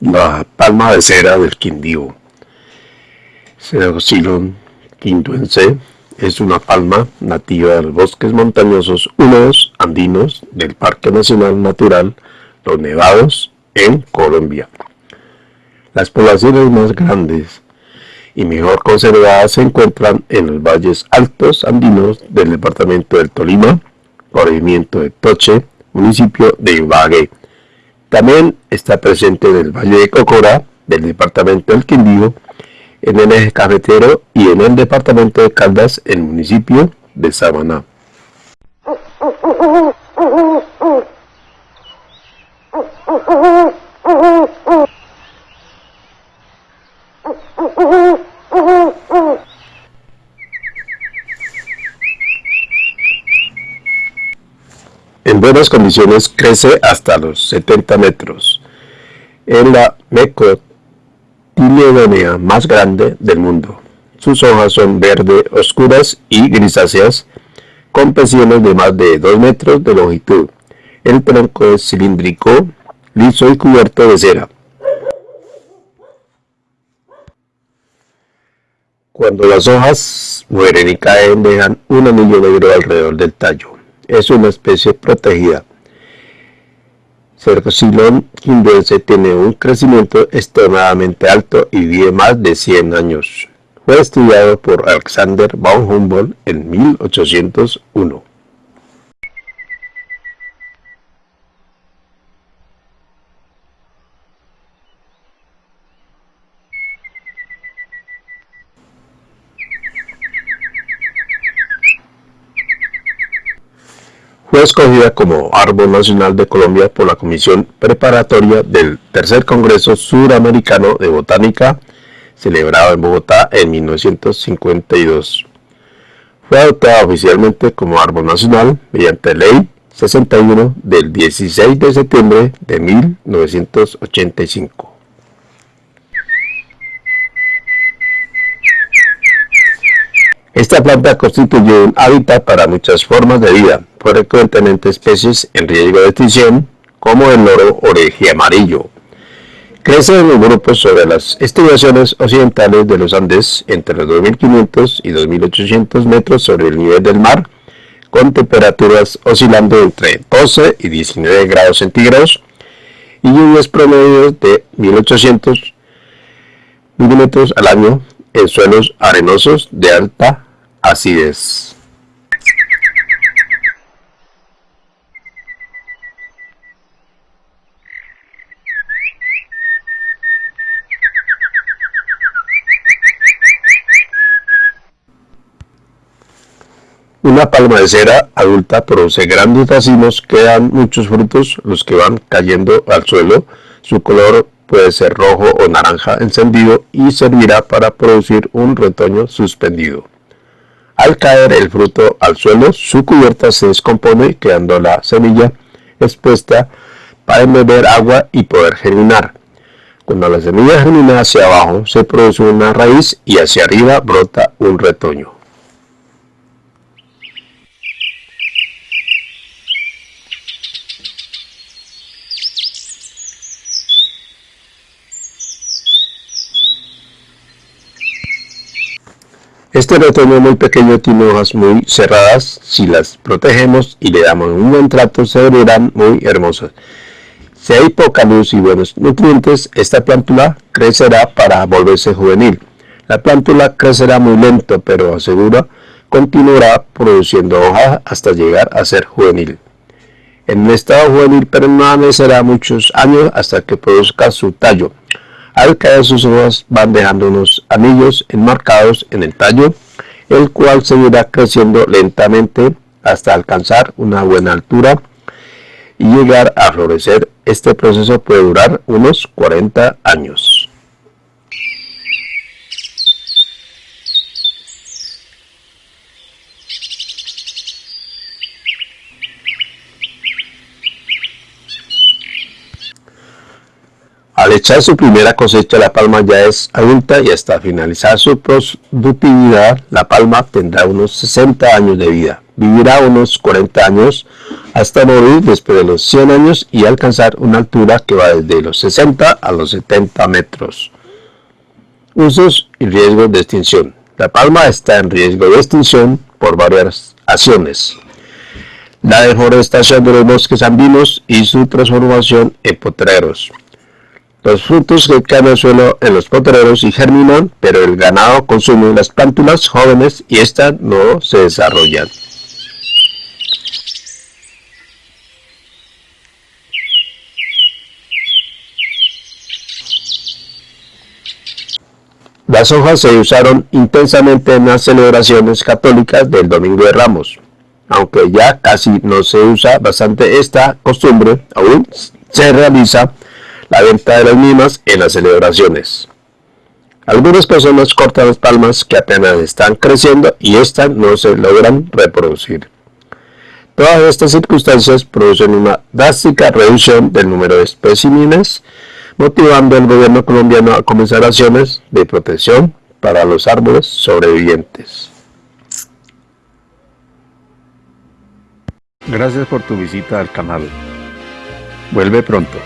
La palma de cera del Quindío. Ceroxilon quinduense es una palma nativa de los bosques montañosos húmedos andinos del Parque Nacional Natural Los Nevados en Colombia. Las poblaciones más grandes y mejor conservadas se encuentran en los valles altos andinos del departamento del Tolima, corregimiento de Toche, municipio de Ibagué también está presente en el Valle de Cocora, del departamento del Quindío, en el eje cafetero y en el departamento de Caldas, en el municipio de Sabaná. En buenas condiciones crece hasta los 70 metros. Es la mecotiledonea más grande del mundo. Sus hojas son verde oscuras y grisáceas, con peciones de más de 2 metros de longitud. El tronco es cilíndrico, liso y cubierto de cera. Cuando las hojas mueren y caen, dejan un anillo negro alrededor del tallo es una especie protegida. Cercosilon quindense tiene un crecimiento extremadamente alto y vive más de 100 años. Fue estudiado por Alexander von Humboldt en 1801. Fue escogida como Árbol Nacional de Colombia por la Comisión Preparatoria del Tercer Congreso Suramericano de Botánica, celebrado en Bogotá en 1952. Fue adoptada oficialmente como Árbol Nacional mediante Ley 61 del 16 de septiembre de 1985. Esta planta constituye un hábitat para muchas formas de vida, frecuentemente especies en riesgo de extinción, como el loro oreje amarillo. Crece en grupos sobre las estribaciones occidentales de los Andes entre los 2.500 y 2.800 metros sobre el nivel del mar, con temperaturas oscilando entre 12 y 19 grados centígrados y lluvias promedios de 1.800 milímetros al año en suelos arenosos de alta acidez. Una palma de cera adulta produce grandes racimos que dan muchos frutos, los que van cayendo al suelo. Su color puede ser rojo o naranja encendido y servirá para producir un retoño suspendido. Al caer el fruto al suelo, su cubierta se descompone quedando la semilla expuesta para beber agua y poder germinar. Cuando la semilla germina hacia abajo, se produce una raíz y hacia arriba brota un retoño. Este retoño muy pequeño tiene hojas muy cerradas, si las protegemos y le damos un buen trato se verán muy hermosas. Si hay poca luz y buenos nutrientes, esta plántula crecerá para volverse juvenil. La plántula crecerá muy lento, pero asegura continuará produciendo hojas hasta llegar a ser juvenil. En un estado juvenil permanecerá muchos años hasta que produzca su tallo. Al caer sus hojas van dejando unos anillos enmarcados en el tallo, el cual seguirá creciendo lentamente hasta alcanzar una buena altura y llegar a florecer. Este proceso puede durar unos 40 años. Al echar su primera cosecha, la palma ya es adulta y hasta finalizar su productividad, la palma tendrá unos 60 años de vida. Vivirá unos 40 años hasta morir después de los 100 años y alcanzar una altura que va desde los 60 a los 70 metros. Usos y riesgos de extinción. La palma está en riesgo de extinción por varias acciones. La deforestación de los bosques andinos y su transformación en potreros. Los frutos que caen al suelo en los potreros y germinan, pero el ganado consume las plántulas jóvenes y éstas no se desarrollan. Las hojas se usaron intensamente en las celebraciones católicas del Domingo de Ramos. Aunque ya casi no se usa bastante esta costumbre, aún se realiza la venta de las mismas en las celebraciones. Algunas personas cortan las palmas que apenas están creciendo y éstas no se logran reproducir. Todas estas circunstancias producen una drástica reducción del número de especímenes motivando al gobierno colombiano a comenzar acciones de protección para los árboles sobrevivientes. Gracias por tu visita al canal. Vuelve pronto.